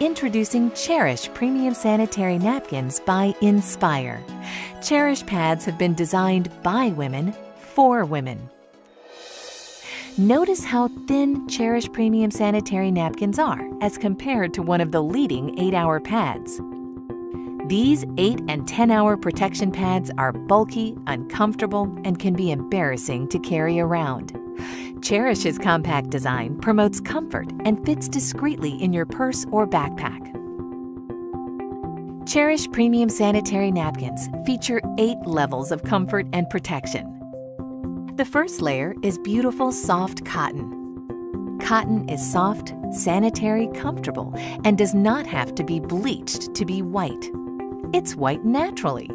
Introducing Cherish Premium Sanitary Napkins by Inspire. Cherish pads have been designed by women for women. Notice how thin Cherish Premium Sanitary Napkins are as compared to one of the leading 8-hour pads. These 8 and 10 hour protection pads are bulky, uncomfortable, and can be embarrassing to carry around. Cherish's compact design promotes comfort and fits discreetly in your purse or backpack. Cherish Premium Sanitary Napkins feature eight levels of comfort and protection. The first layer is beautiful soft cotton. Cotton is soft, sanitary, comfortable, and does not have to be bleached to be white. It's white naturally.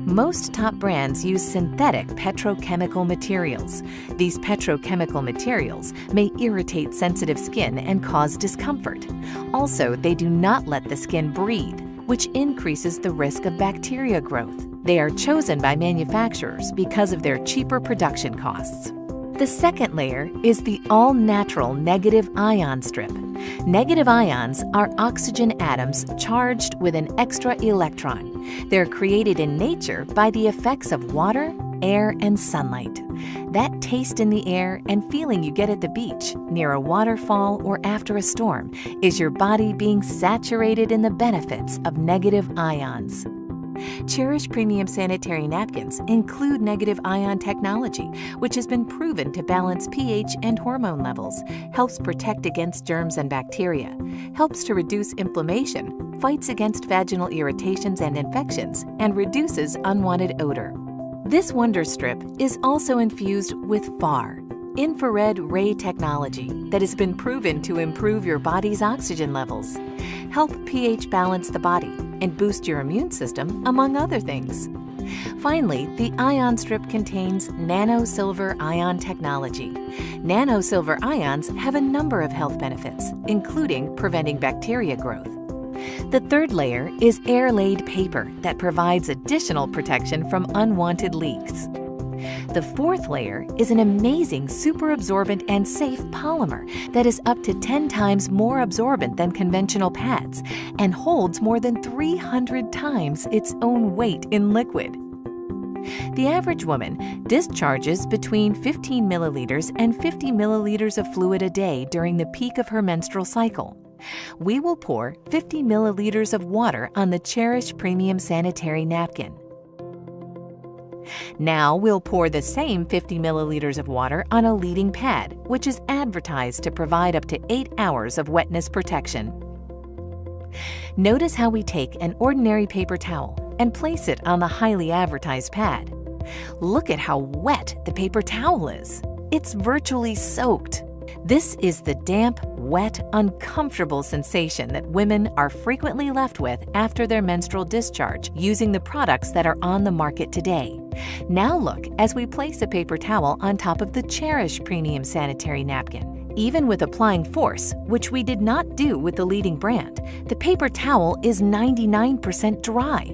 Most top brands use synthetic petrochemical materials. These petrochemical materials may irritate sensitive skin and cause discomfort. Also, they do not let the skin breathe, which increases the risk of bacteria growth. They are chosen by manufacturers because of their cheaper production costs. The second layer is the all-natural negative ion strip. Negative ions are oxygen atoms charged with an extra electron. They're created in nature by the effects of water, air, and sunlight. That taste in the air and feeling you get at the beach, near a waterfall, or after a storm is your body being saturated in the benefits of negative ions. Cherish Premium Sanitary Napkins include negative ion technology, which has been proven to balance pH and hormone levels, helps protect against germs and bacteria, helps to reduce inflammation, fights against vaginal irritations and infections, and reduces unwanted odor. This Wonder Strip is also infused with FAR, infrared ray technology that has been proven to improve your body's oxygen levels, help pH balance the body, and boost your immune system, among other things. Finally, the ion strip contains nano-silver ion technology. Nano-silver ions have a number of health benefits, including preventing bacteria growth. The third layer is air-laid paper that provides additional protection from unwanted leaks. The fourth layer is an amazing super absorbent and safe polymer that is up to 10 times more absorbent than conventional pads and holds more than 300 times its own weight in liquid. The average woman discharges between 15 milliliters and 50 milliliters of fluid a day during the peak of her menstrual cycle. We will pour 50 milliliters of water on the Cherish Premium Sanitary Napkin. Now we'll pour the same 50 milliliters of water on a leading pad, which is advertised to provide up to 8 hours of wetness protection. Notice how we take an ordinary paper towel and place it on the highly advertised pad. Look at how wet the paper towel is. It's virtually soaked. This is the damp, wet, uncomfortable sensation that women are frequently left with after their menstrual discharge using the products that are on the market today. Now look as we place a paper towel on top of the Cherish Premium Sanitary Napkin. Even with applying force, which we did not do with the leading brand, the paper towel is 99% dry.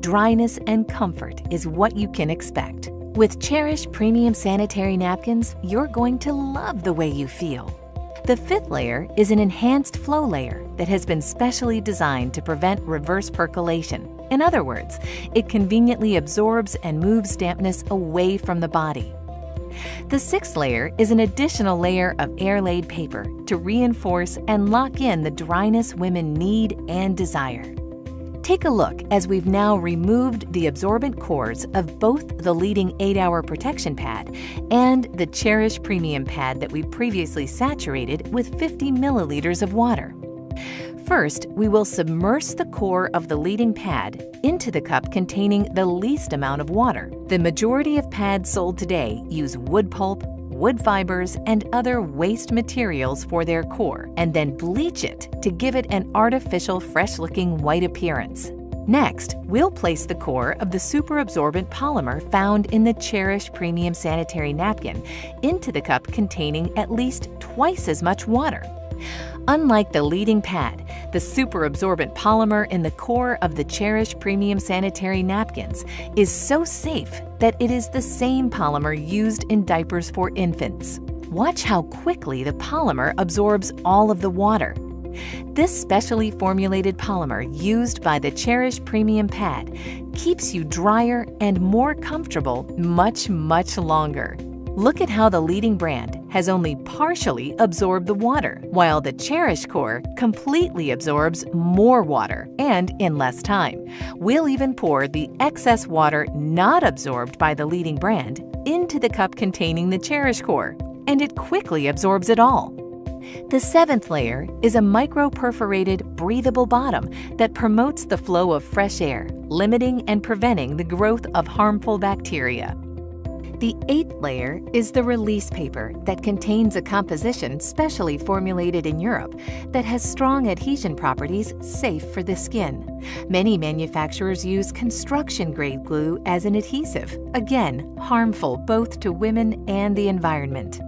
Dryness and comfort is what you can expect. With Cherish Premium Sanitary Napkins, you're going to love the way you feel. The fifth layer is an enhanced flow layer that has been specially designed to prevent reverse percolation. In other words, it conveniently absorbs and moves dampness away from the body. The sixth layer is an additional layer of air-laid paper to reinforce and lock in the dryness women need and desire. Take a look as we've now removed the absorbent cores of both the leading 8-hour protection pad and the Cherish Premium pad that we previously saturated with 50 milliliters of water. First, we will submerge the core of the leading pad into the cup containing the least amount of water. The majority of pads sold today use wood pulp, wood fibers, and other waste materials for their core, and then bleach it to give it an artificial fresh-looking white appearance. Next, we'll place the core of the superabsorbent polymer found in the Cherish Premium Sanitary Napkin into the cup containing at least twice as much water. Unlike the leading pad, the super absorbent polymer in the core of the Cherish Premium Sanitary Napkins is so safe that it is the same polymer used in diapers for infants. Watch how quickly the polymer absorbs all of the water. This specially formulated polymer used by the Cherish Premium Pad keeps you drier and more comfortable much, much longer. Look at how the leading brand has only partially absorbed the water, while the Cherish Core completely absorbs more water and in less time. We'll even pour the excess water not absorbed by the leading brand into the cup containing the Cherish Core, and it quickly absorbs it all. The seventh layer is a micro-perforated, breathable bottom that promotes the flow of fresh air, limiting and preventing the growth of harmful bacteria. The eighth layer is the release paper that contains a composition specially formulated in Europe that has strong adhesion properties safe for the skin. Many manufacturers use construction-grade glue as an adhesive, again, harmful both to women and the environment.